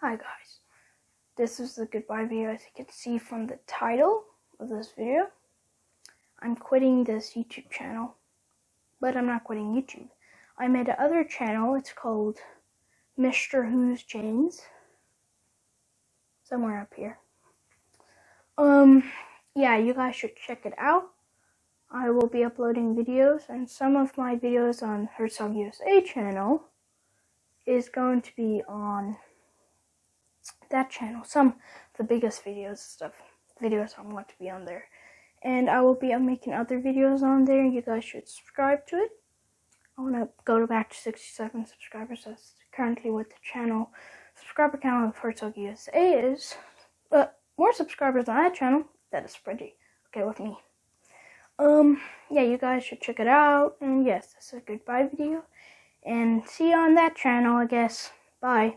Hi guys, this is the goodbye video as you can see from the title of this video. I'm quitting this YouTube channel, but I'm not quitting YouTube. I made another channel, it's called Mr. Who's James. Somewhere up here. Um, yeah, you guys should check it out. I will be uploading videos and some of my videos on Herzog USA channel is going to be on that channel. Some the biggest videos stuff videos I want to be on there. And I will be making other videos on there. You guys should subscribe to it. I want to go back to 67 subscribers. That's currently what the channel subscriber count of Herzog USA is. But more subscribers on that channel, that is pretty okay with me. Um, yeah, you guys should check it out. And yes, this is a goodbye video. And see you on that channel, I guess. Bye.